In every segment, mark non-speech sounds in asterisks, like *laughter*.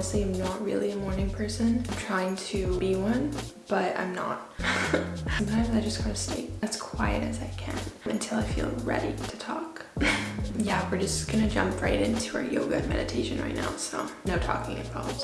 honestly am not really a morning person. I'm trying to be one, but I'm not. *laughs* Sometimes I just gotta stay as quiet as I can until I feel ready to talk. *laughs* yeah, we're just gonna jump right into our yoga and meditation right now, so no talking involved.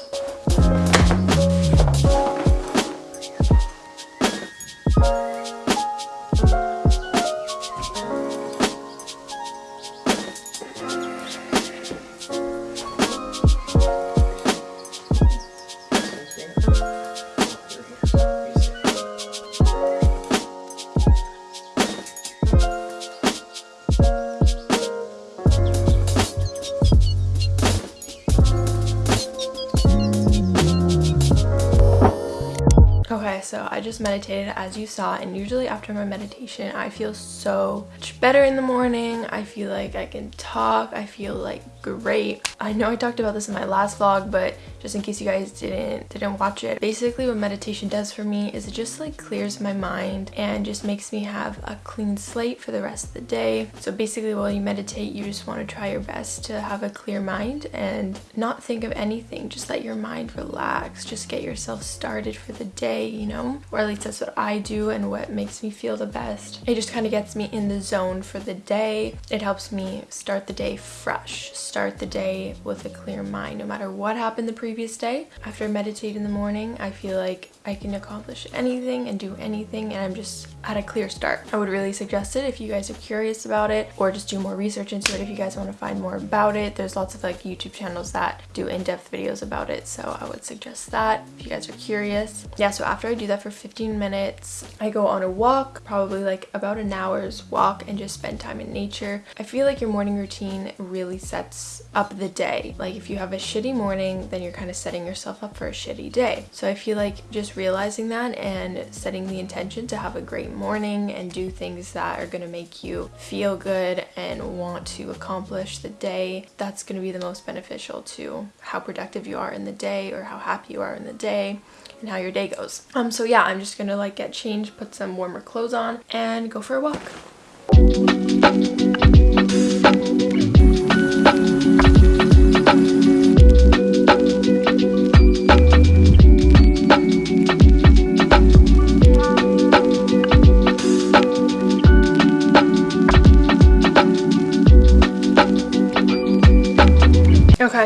So I just meditated as you saw and usually after my meditation I feel so much better in the morning. I feel like I can talk. I feel like great. I know I talked about this in my last vlog but just in case you guys didn't didn't watch it. Basically what meditation does for me is it just like clears my mind and just makes me have a clean slate for the rest of the day. So basically while you meditate you just want to try your best to have a clear mind and not think of anything. Just let your mind relax. Just get yourself started for the day, you know or at least that's what I do and what makes me feel the best it just kind of gets me in the zone for the day it helps me start the day fresh start the day with a clear mind no matter what happened the previous day after I meditate in the morning I feel like I can accomplish anything and do anything and I'm just at a clear start. I would really suggest it if you guys are curious about it or just do more research into it if you guys want to find more about it. There's lots of like YouTube channels that do in-depth videos about it so I would suggest that if you guys are curious. Yeah so after I do that for 15 minutes I go on a walk probably like about an hour's walk and just spend time in nature. I feel like your morning routine really sets up the day. Like if you have a shitty morning then you're kind of setting yourself up for a shitty day. So I feel like just realizing that and setting the intention to have a great morning and do things that are to make you feel good and want to accomplish the day, that's to be the most beneficial to how productive you are in the day or how happy you are in the day and how your day goes. Um, so yeah, I'm just gonna like get changed, put some warmer clothes on and go for a walk.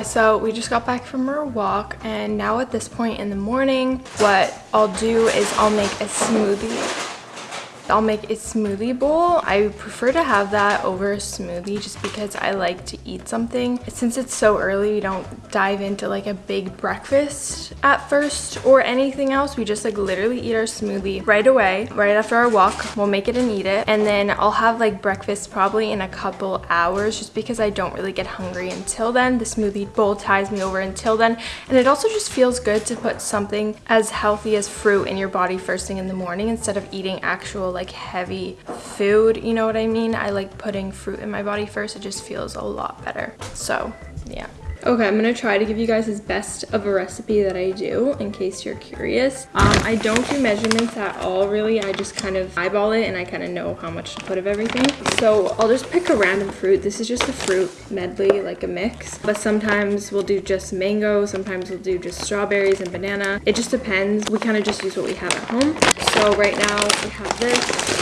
Okay, so we just got back from our walk and now at this point in the morning, what I'll do is I'll make a smoothie I'll make a smoothie bowl. I prefer to have that over a smoothie just because I like to eat something. Since it's so early, we don't dive into like a big breakfast at first or anything else. We just like literally eat our smoothie right away, right after our walk. We'll make it and eat it. And then I'll have like breakfast probably in a couple hours just because I don't really get hungry until then. The smoothie bowl ties me over until then. And it also just feels good to put something as healthy as fruit in your body first thing in the morning instead of eating actual like heavy food, you know what I mean? I like putting fruit in my body first. It just feels a lot better. So yeah. Okay, I'm gonna try to give you guys as best of a recipe that I do in case you're curious. Um, I don't do measurements at all really. I just kind of eyeball it and I kind of know how much to put of everything. So I'll just pick a random fruit. This is just a fruit medley, like a mix. But sometimes we'll do just mango. Sometimes we'll do just strawberries and banana. It just depends. We kind of just use what we have at home. So right now we have this.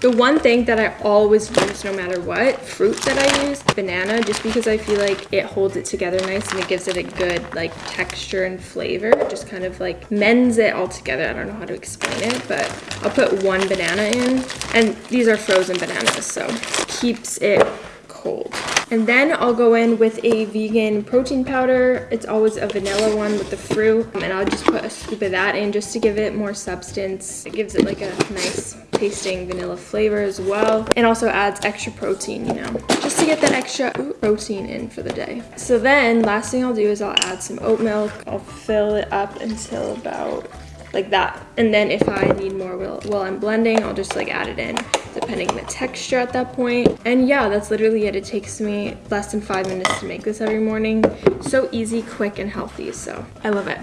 The one thing that I always use no matter what, fruit that I use, banana, just because I feel like it holds it together nice and it gives it a good like texture and flavor. Just kind of like mends it all together. I don't know how to explain it, but I'll put one banana in. And these are frozen bananas, so keeps it cold. And then I'll go in with a vegan protein powder. It's always a vanilla one with the fruit. Um, and I'll just put a scoop of that in just to give it more substance. It gives it like a nice tasting vanilla flavor as well. And also adds extra protein, you know, just to get that extra protein in for the day. So then last thing I'll do is I'll add some oat milk. I'll fill it up until about like that. And then if I need more while, while I'm blending, I'll just like add it in depending on the texture at that point. And yeah, that's literally it. It takes me less than five minutes to make this every morning. So easy, quick, and healthy. So I love it.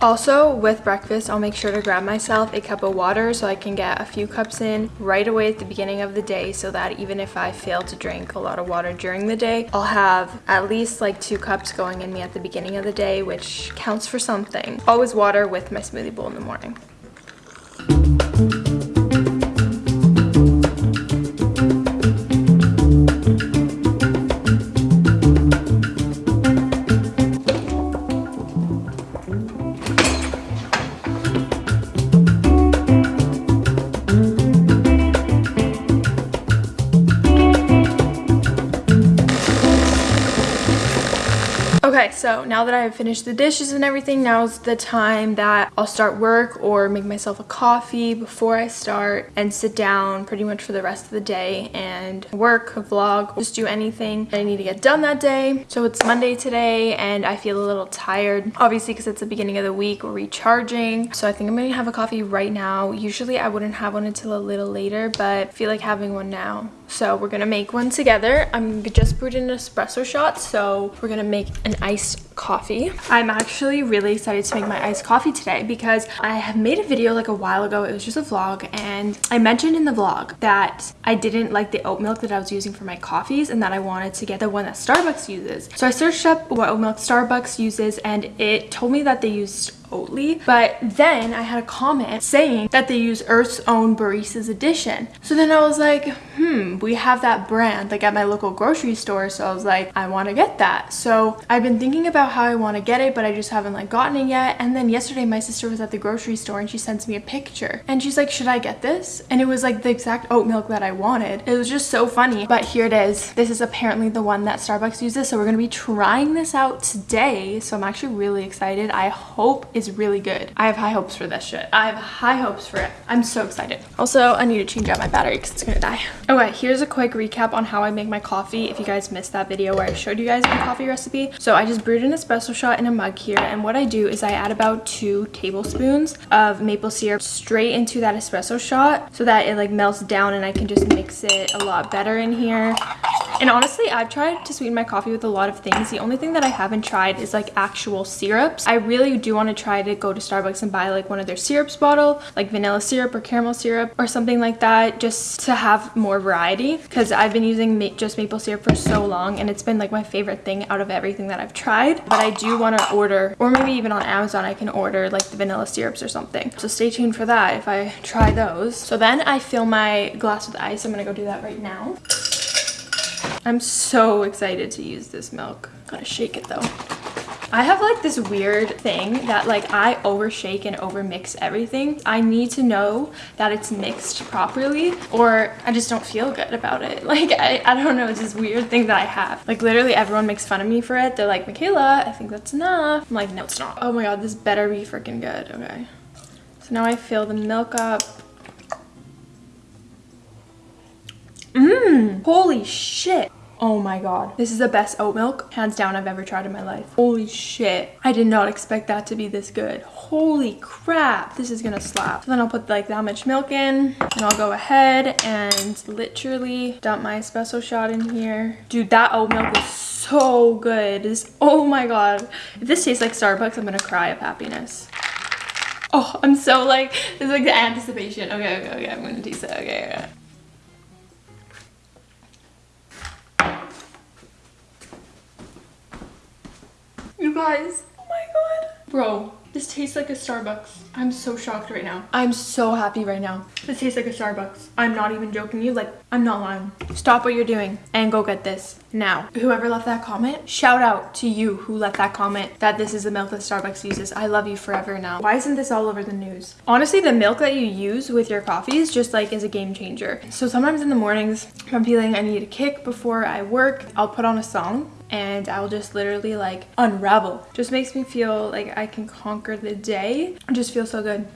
Also, with breakfast, I'll make sure to grab myself a cup of water so I can get a few cups in right away at the beginning of the day so that even if I fail to drink a lot of water during the day, I'll have at least like two cups going in me at the beginning of the day, which counts for something. Always water with my smoothie bowl in the morning. Okay, so now that I have finished the dishes and everything, now's the time that I'll start work or make myself a coffee before I start and sit down pretty much for the rest of the day and work, vlog, just do anything I need to get done that day. So it's Monday today and I feel a little tired, obviously because it's the beginning of the week, recharging. So I think I'm gonna have a coffee right now. Usually I wouldn't have one until a little later, but I feel like having one now. So we're gonna make one together. I'm just brewed an espresso shot, so we're gonna make an iced coffee. I'm actually really excited to make my iced coffee today because I have made a video like a while ago. It was just a vlog and I mentioned in the vlog that I didn't like the oat milk that I was using for my coffees and that I wanted to get the one that Starbucks uses. So I searched up what oat milk Starbucks uses and it told me that they used Oatly. But then I had a comment saying that they use Earth's own Barista's Edition. So then I was like, hmm, we have that brand like at my local grocery store. So I was like, I want to get that. So I've been thinking about how I want to get it, but I just haven't like gotten it yet. And then yesterday my sister was at the grocery store and she sends me a picture and she's like, should I get this? And it was like the exact oat milk that I wanted. It was just so funny. But here it is. This is apparently the one that Starbucks uses. So we're going to be trying this out today. So I'm actually really excited. I hope is really good. I have high hopes for this shit. I have high hopes for it. I'm so excited. Also, I need to change out my battery because it's gonna die. Okay, here's a quick recap on how I make my coffee if you guys missed that video where I showed you guys my coffee recipe. So I just brewed an espresso shot in a mug here and what I do is I add about two tablespoons of maple syrup straight into that espresso shot so that it like melts down and I can just mix it a lot better in here. And honestly, I've tried to sweeten my coffee with a lot of things. The only thing that I haven't tried is like actual syrups. I really do want to try to go to Starbucks and buy like one of their syrups bottle, like vanilla syrup or caramel syrup or something like that, just to have more variety. Because I've been using ma just maple syrup for so long and it's been like my favorite thing out of everything that I've tried. But I do want to order, or maybe even on Amazon, I can order like the vanilla syrups or something. So stay tuned for that if I try those. So then I fill my glass with ice. I'm going to go do that right now. I'm so excited to use this milk. Gotta shake it though. I have like this weird thing that like I overshake and overmix everything. I need to know that it's mixed properly or I just don't feel good about it. *laughs* Like I, I don't know, it's this weird thing that I have. Like literally everyone makes fun of me for it. They're like, Michaela, I think that's enough. I'm like, no, it's not. Oh my God, this better be freaking good. Okay. So now I fill the milk up. Mmm, holy shit. Oh my god. This is the best oat milk, hands down, I've ever tried in my life. Holy shit. I did not expect that to be this good. Holy crap. This is gonna slap. So then I'll put like that much milk in and I'll go ahead and literally dump my espresso shot in here. Dude, that oat milk is so good. This, oh my god. If this tastes like Starbucks, I'm gonna cry of happiness. Oh, I'm so like, it's like the anticipation. Okay, okay, okay, I'm gonna taste it. Okay, okay. Guys, oh my god. Bro, this tastes like a Starbucks. I'm so shocked right now. I'm so happy right now. This tastes like a Starbucks. I'm not even joking you. Like, I'm not lying. Stop what you're doing and go get this now. Whoever left that comment, shout out to you who left that comment that this is the milk that Starbucks uses. I love you forever now. Why isn't this all over the news? Honestly, the milk that you use with your coffees just like is a game changer. So sometimes in the mornings, if I'm feeling I need a kick before I work, I'll put on a song and I'll just literally like unravel. Just makes me feel like I can conquer the day. Just feel so good.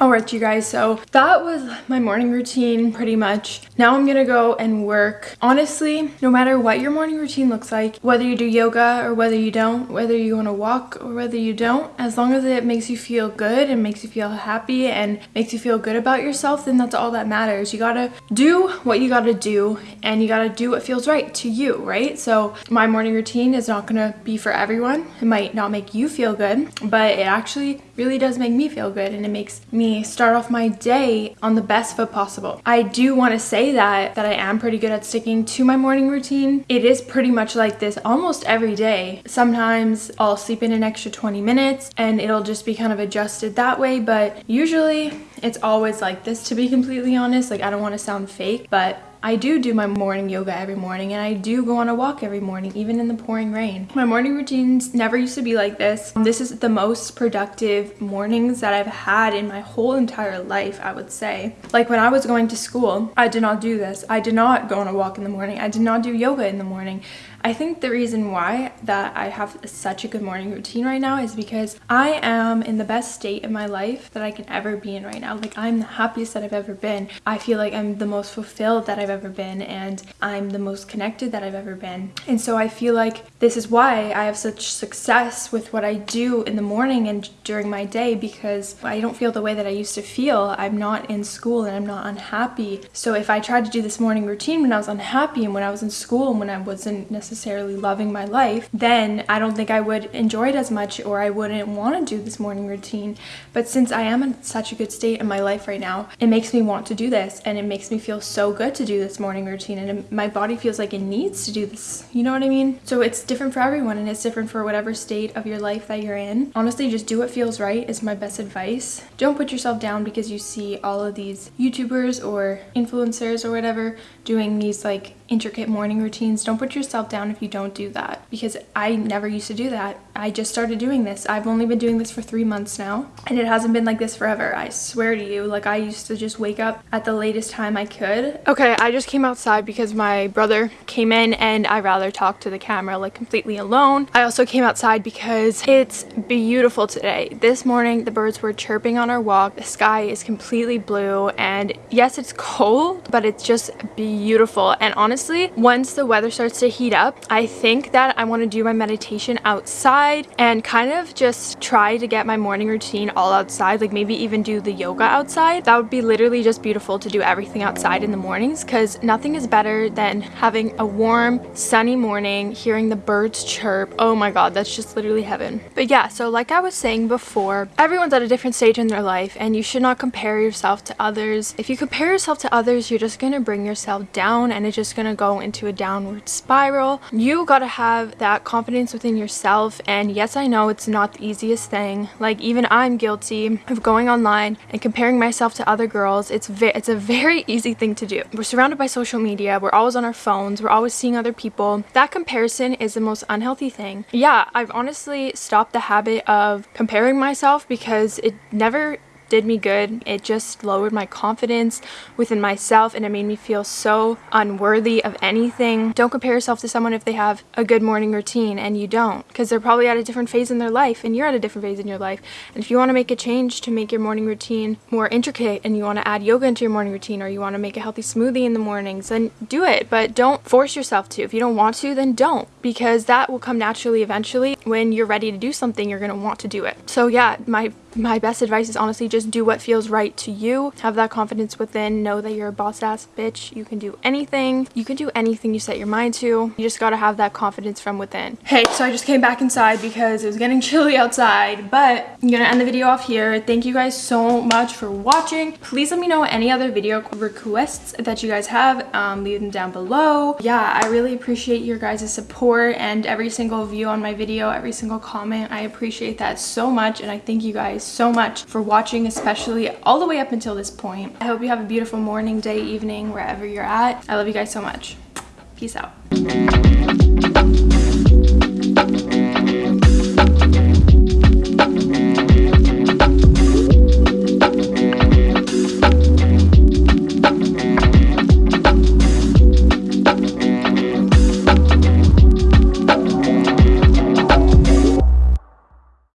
All right, you guys, so that was my morning routine pretty much. Now I'm gonna go and work. Honestly, no matter what your morning routine looks like, whether you do yoga or whether you don't, whether you wanna walk or whether you don't, as long as it makes you feel good and makes you feel happy and makes you feel good about yourself, then that's all that matters. You gotta do what you gotta do and you gotta do what feels right to you, right? So my morning routine is not gonna be for everyone. It might not make you feel good, but it actually really does make me feel good and it makes me start off my day on the best foot possible. I do want to say that that I am pretty good at sticking to my morning routine. It is pretty much like this almost every day. Sometimes I'll sleep in an extra 20 minutes and it'll just be kind of adjusted that way, but usually it's always like this to be completely honest. Like I don't want to sound fake, but I do do my morning yoga every morning and I do go on a walk every morning, even in the pouring rain. My morning routines never used to be like this. This is the most productive mornings that I've had in my whole entire life, I would say. Like when I was going to school, I did not do this. I did not go on a walk in the morning. I did not do yoga in the morning. I think the reason why that I have such a good morning routine right now is because I am in the best state in my life that I can ever be in right now. Like I'm the happiest that I've ever been. I feel like I'm the most fulfilled that I've ever been and I'm the most connected that I've ever been. And so I feel like this is why I have such success with what I do in the morning and during my day because I don't feel the way that I used to feel. I'm not in school and I'm not unhappy. So if I tried to do this morning routine when I was unhappy and when I was in school and when I wasn't necessarily necessarily loving my life, then I don't think I would enjoy it as much or I wouldn't want to do this morning routine. But since I am in such a good state in my life right now, it makes me want to do this and it makes me feel so good to do this morning routine and my body feels like it needs to do this. You know what I mean? So it's different for everyone and it's different for whatever state of your life that you're in. Honestly, just do what feels right is my best advice. Don't put yourself down because you see all of these YouTubers or influencers or whatever doing these like intricate morning routines. Don't put yourself down if you don't do that because I never used to do that. I just started doing this. I've only been doing this for three months now and it hasn't been like this forever. I swear to you, like I used to just wake up at the latest time I could. Okay, I just came outside because my brother came in and I rather talk to the camera like completely alone. I also came outside because it's beautiful today. This morning, the birds were chirping on our walk. The sky is completely blue and yes, it's *laughs* cold, but it's just beautiful. And honestly, honestly, once the weather starts to heat up, I think that I want to do my meditation outside and kind of just try to get my morning routine all outside, like maybe even do the yoga outside. That would be literally just beautiful to do everything outside in the mornings because nothing is better than having a warm, sunny morning, hearing the birds chirp. Oh my god, that's just literally heaven. But yeah, so like I was saying before, everyone's at a different stage in their life and you should not compare yourself to others. If you compare yourself to others, you're just gonna bring yourself down and it's just gonna go into a downward spiral. You gotta have that confidence within yourself and yes I know it's not the easiest thing. Like even I'm guilty of going online and comparing myself to other girls. It's, it's a very *laughs* easy thing to do. We're surrounded by social media, we're always on our phones, we're always seeing other people. That comparison is the most unhealthy thing. Yeah, I've honestly stopped the habit of comparing myself because it never did me good. It just lowered my confidence within myself and it made me feel so unworthy of anything. Don't compare yourself to someone if they have a good morning routine and you don't because they're probably at a different phase in their life and you're at a different phase in your life. And if you want to make a change to make your morning routine more intricate and you want to add yoga into your morning routine or you want to make a healthy smoothie in the mornings, then do it. But don't force yourself to. If you don't want to, then don't because that will come naturally eventually. When you're ready to do something, you're going to want to do it. So yeah, my my best advice is honestly just do what feels right to you. Have that confidence within. Know that you're a boss ass bitch. You can do anything. You can do anything you set your mind to. You just gotta have that confidence from within. Hey, so I just came back inside because it was getting *laughs* chilly outside, but I'm gonna end the video off here. Thank you guys so much for watching. Please let me know any other video requests that you guys have. Um, leave them down below. Yeah, I really appreciate your guys' support and every single view on my video, every single comment. I appreciate that so much and I thank you guys so much for watching, especially all the way up until this point. I hope you have a beautiful morning, day, evening, wherever you're at. I love you guys so much. Peace out.